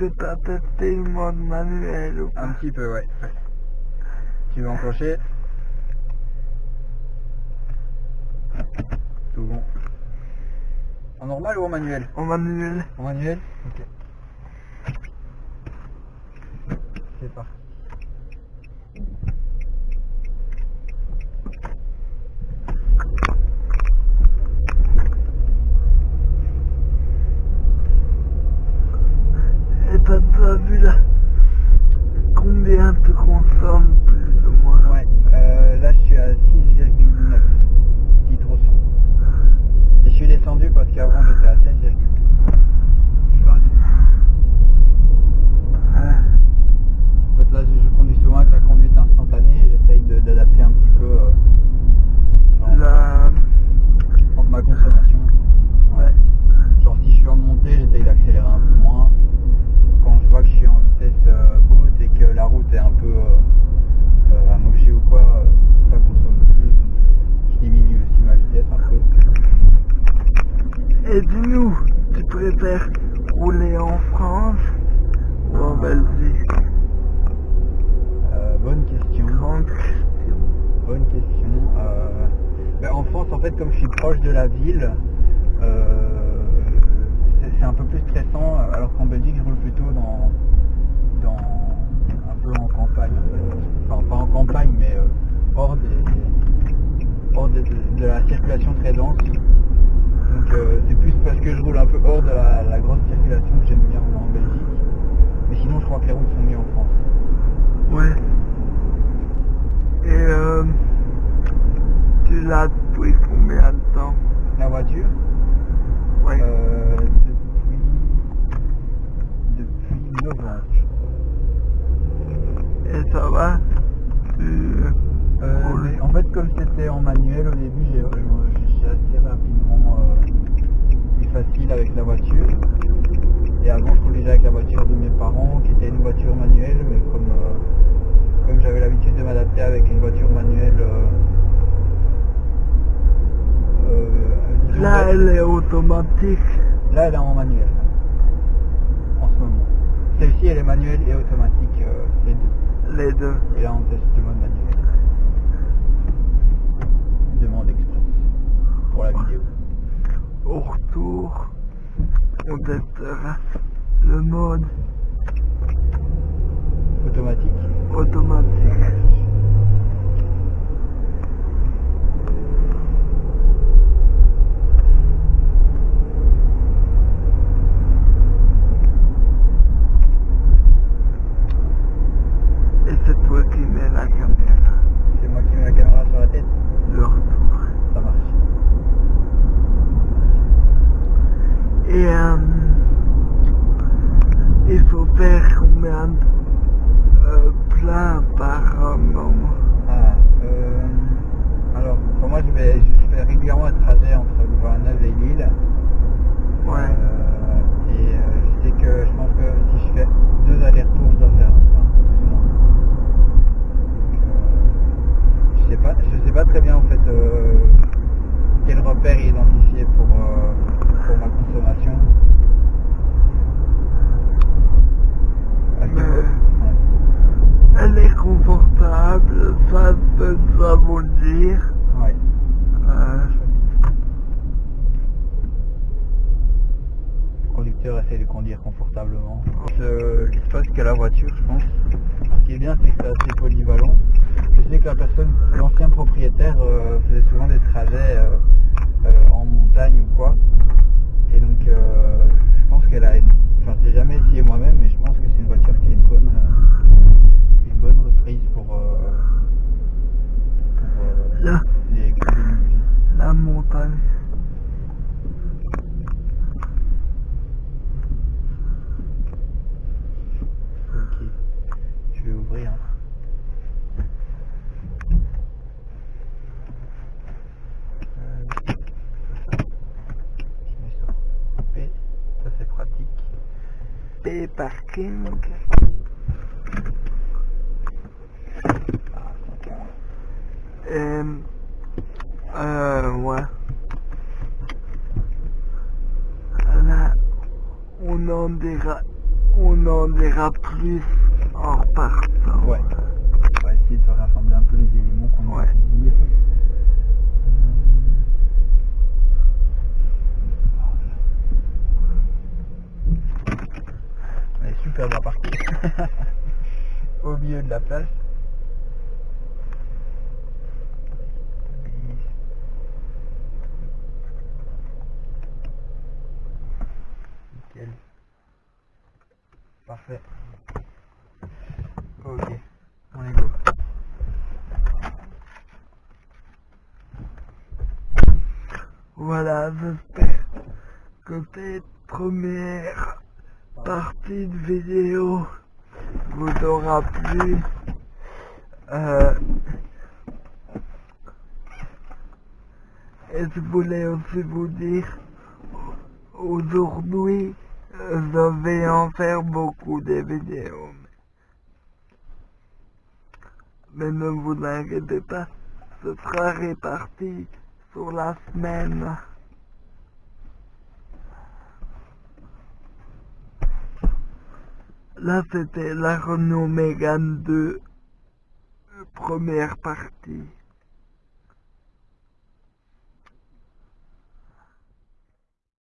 que t'as testé le mode manuel ou pas Un petit peu, ouais. ouais. Tu veux enclencher Tout bon. En normal ou en manuel En manuel En manuel Ok. C'est parti. Et t'as pas vu là Combien te consomme plus ou moins Ouais, euh, là je suis à 6,9 litres au 100. Et je suis descendu parce qu'avant j'étais à 7,2. Je suis arrêté. Ah, En fait là je, je conduis souvent avec la conduite instantanée et j'essaye de- d'adapter un petit peu euh, genre, La... ma consommation. Ouais. Genre si je suis en montée, j'essaye d'accélérer un peu moins. Quand je vois que je suis en vitesse euh, haute et que la route est un peu euh, euh, amochée ou quoi, euh, ça consomme plus. Donc je, je diminue aussi ma vitesse un peu. Et dis-nous, rouler en France ou en Belgique Euh, bonne question. Grande question. Bonne question. Euh, ben, en France, en fait, comme je suis proche de la ville, euh, c'est- c'est un peu plus stressant, alors qu'en Belgique, je roule plutôt dans, dans un peu en campagne. en fait. Enfin, pas en campagne, mais euh, hors, des, hors de, de- de la circulation très dense. Donc, euh, c'est plus parce que je roule un peu hors de la, la grosse circulation que j'aime bien rouler en Belgique. Mais sinon, je crois que les routes sont mieux en France. Ouais. Et euh, tu l'as depuis combien de temps Voiture. Euh, depuis, depuis novembre. Et ça va? Euh, mais en fait, comme c'était en manuel au début, j'ai assez rapidement euh, eu facile avec la voiture. Et avant, je roulais déjà avec la voiture de mes parents, qui était une voiture manuelle, mais euh, comme j'avais l'habitude de m'adapter avec une voiture manuelle. euh, euh, disons, Là, bête, elle est Là, elle est en manuel. En ce moment. Celle-ci, elle est manuelle et automatique, euh, les deux. Les deux. Et là, on teste le mode manuel. Demande express. Pour la vidéo. Au retour, on testera le mode Automatique. automatique. Et c'est toi qui mets la caméra. C'est moi qui mets la caméra sur la tête. Le retour. Ça marche. Et euh, il faut faire combien de euh, plats par euh, moment Ah, euh, alors, pour moi, je, vais, je fais régulièrement un trajet entre Louvain-la-Neuve et Lille. Ouais. Euh, et euh, je sais que je pense que si je fais deux allers-retours, je dois faire un train, plus ou moins. Donc, euh, je sais pas, je sais pas très bien en fait euh, quel repère identifier pour, euh, pour ma consommation. Parce que- Mais- ouais. Elle est confortable, ça peut ça vous le dire. Ouais. Euh, Le conducteur essaie de conduire confortablement. Euh, L'espace qu'a la voiture, je pense. Ce qui est bien, c'est que c'est assez polyvalent. Je sais que la personne, l'ancien propriétaire, euh, faisait souvent des trajets euh, euh, en montagne ou quoi. Et donc, euh, je pense qu'elle a une. Enfin, je l'ai jamais essayé moi-même, mais je pense que c'est une voiture qui a une bonne, euh, une bonne reprise pour, euh, pour euh, Là. les économies de vie. la montagne. Ok, je vais ouvrir. Euh, je mets ça en P, ça c'est pratique. P parking. C'est bon. Euh, euh, ouais. Là, on en dira, on en dira plus en repartant. Ouais. On va essayer de rassembler un peu les éléments qu'on a Ouais. Super bien partie. Au milieu de la place. Nickel. Parfait. Ok. On est go. Voilà, j'espère que cette première partie de vidéo vous aura plu. Euh, et je voulais aussi vous dire, aujourd'hui, je vais en faire beaucoup de vidéos. Mais ne vous inquiétez pas, ce sera réparti sur la semaine. Là, c'était la Renault Mégane 2, euh, première partie.